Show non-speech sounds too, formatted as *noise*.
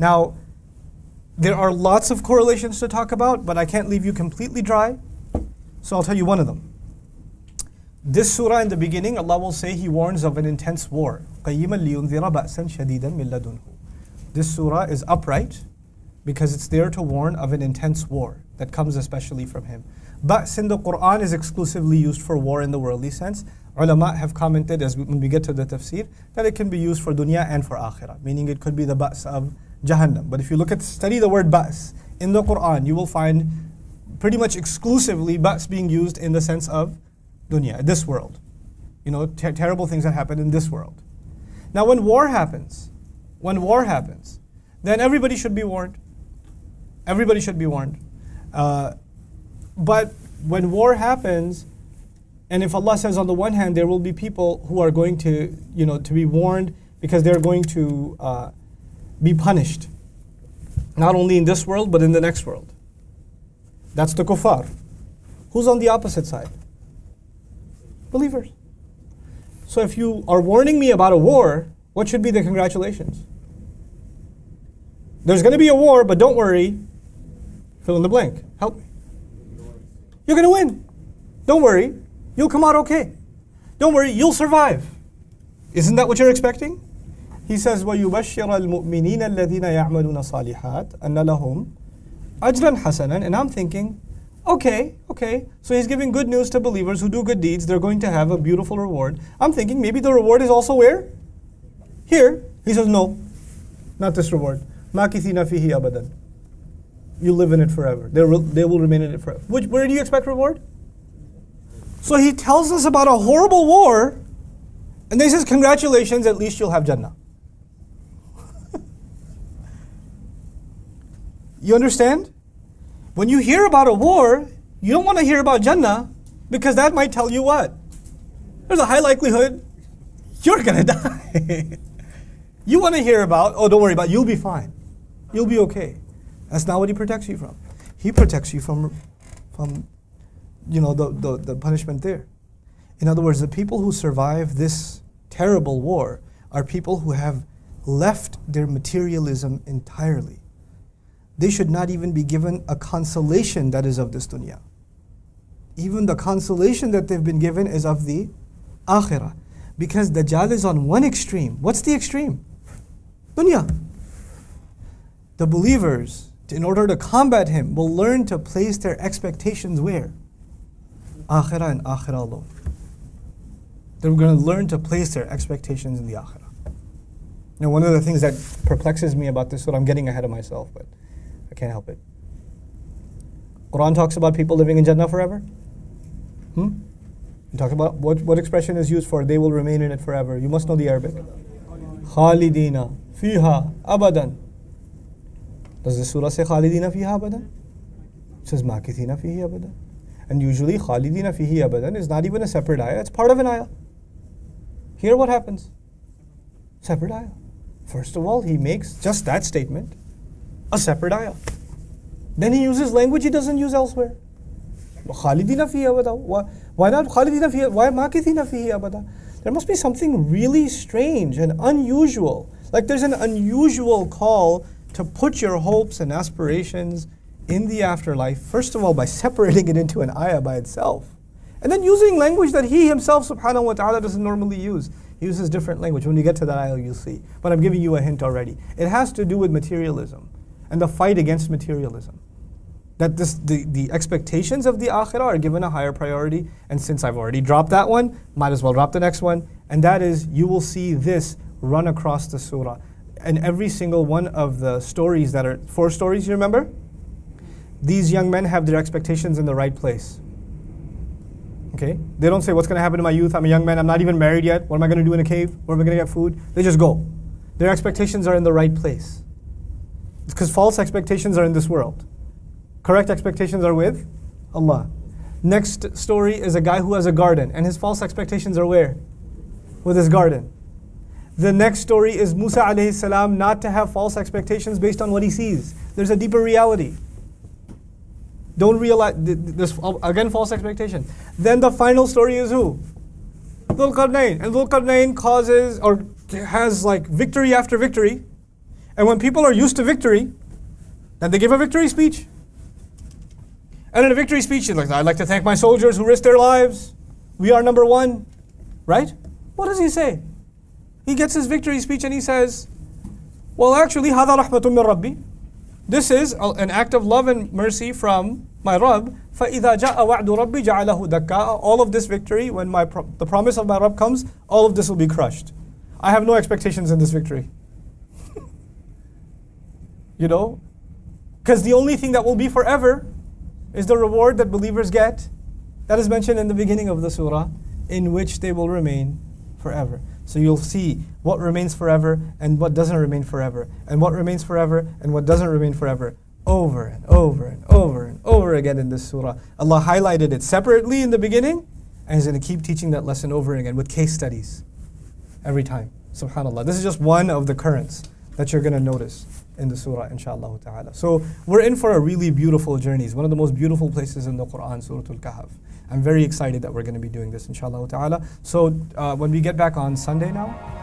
Now, there are lots of correlations to talk about, but I can't leave you completely dry. So I'll tell you one of them. This surah in the beginning, Allah will say He warns of an intense war. This surah is upright because it's there to warn of an intense war that comes especially from Him. But in the Quran is exclusively used for war in the worldly sense. Ulama have commented as we, when we get to the tafsir that it can be used for dunya and for akhirah, meaning it could be the ba's of Jahannam. But if you look at study the word ba's in the Quran, you will find pretty much exclusively ba's being used in the sense of dunya, this world. You know, ter terrible things that happen in this world. Now, when war happens, when war happens, then everybody should be warned. Everybody should be warned. Uh, but when war happens, and if Allah says on the one hand there will be people who are going to, you know, to be warned because they're going to uh, be punished, not only in this world but in the next world. That's the kuffar. Who's on the opposite side? Believers. So if you are warning me about a war, what should be the congratulations? There's going to be a war, but don't worry. Fill in the blank. Help me. You're going to win. Don't worry. You'll come out okay. Don't worry. You'll survive. Isn't that what you're expecting? He says, وَيُبَشِّرَ الْمُؤْمِنِينَ الَّذِينَ يَعْمَلُونَ صَالِحَاتٍ أَنَّ لَهُمْ أَجْرًا حَسَنًا And I'm thinking, okay, okay. So he's giving good news to believers who do good deeds. They're going to have a beautiful reward. I'm thinking maybe the reward is also where? Here. He says, no, not this reward. مَاكِثِينَ فِيهِ أَبَدًا You live in it forever. They will, they will remain in it forever. Which, where do you expect reward? So he tells us about a horrible war, and then he says, congratulations, at least you'll have Jannah. You understand? When you hear about a war, you don't want to hear about Jannah because that might tell you what? There's a high likelihood you're going *laughs* to die. you want to hear about, oh, don't worry about it, you'll be fine. You'll be okay. That's not what he protects you from. He protects you from, from you know, the, the, the punishment there. In other words, the people who survive this terrible war are people who have left their materialism entirely they should not even be given a consolation that is of this dunya. Even the consolation that they've been given is of the akhirah. Because Dajjal is on one extreme. What's the extreme? Dunya. The believers, in order to combat him, will learn to place their expectations where? Akhirah and akhirah alone. They're going to learn to place their expectations in the akhirah. Now, one of the things that perplexes me about this, what I'm getting ahead of myself, but can't help it. Quran talks about people living in Jannah forever. Hmm? You talk about what, what expression is used for they will remain in it forever. You must know the Arabic. Khalidina fiha abadan. Does the surah say Khalidina fiha abadan? It says Makithina fihi abadan. And usually Khalidina fihi abadan is not even a separate ayah, it's part of an ayah. Here what happens? Separate ayah. First of all, he makes just that statement a separate ayah. Then he uses language he doesn't use elsewhere. Khalidina Why, why not fiha? Why fihi abada? There must be something really strange and unusual. Like there's an unusual call to put your hopes and aspirations in the afterlife, first of all, by *laughs* separating it into an ayah by itself. And then using language that he himself, subhanahu wa ta'ala, doesn't normally use. He uses different language. When you get to that ayah, you'll see. But I'm giving you a hint already. It has to do with materialism and the fight against materialism. That this, the, the expectations of the akhirah are given a higher priority. And since I've already dropped that one, might as well drop the next one. And that is, you will see this run across the surah. And every single one of the stories that are, four stories, you remember? These young men have their expectations in the right place. Okay? They don't say, what's going to happen to my youth? I'm a young man. I'm not even married yet. What am I going to do in a cave? Where am I going to get food? They just go. Their expectations are in the right place because false expectations are in this world. Correct expectations are with Allah. Next story is a guy who has a garden, and his false expectations are where? With his garden. The next story is Musa alayhi salam not to have false expectations based on what he sees. There's a deeper reality. Don't realize this again false expectation. Then the final story is who? Dhul Qarnayn. And Dhul Qarnayn causes or has like victory after victory And when people are used to victory, then they give a victory speech. And in a victory speech, he's like, I'd like to thank my soldiers who risked their lives. We are number one. Right? What does he say? He gets his victory speech and he says, Well, actually, هذا رحمة من ربي. This is a- an act of love and mercy from my Rabb. فإذا جاء وعد ربي جعله دكاء. All of this victory, when my pro- the promise of my Rabb comes, all of this will be crushed. I have no expectations in this victory. you know? Because the only thing that will be forever is the reward that believers get that is mentioned in the beginning of the surah, in which they will remain forever. So you'll see what remains forever and what doesn't remain forever, and what remains forever and what doesn't remain forever, over and over and over and over again in this surah. Allah highlighted it separately in the beginning, and He's going to keep teaching that lesson over again with case studies every time. Subhanallah. This is just one of the currents that you're going to notice in the surah, inshallah ta'ala. So we're in for a really beautiful journey. It's one of the most beautiful places in the Quran, Surah Al Kahf. I'm very excited that we're going to be doing this, inshallah ta'ala. So uh, when we get back on Sunday now,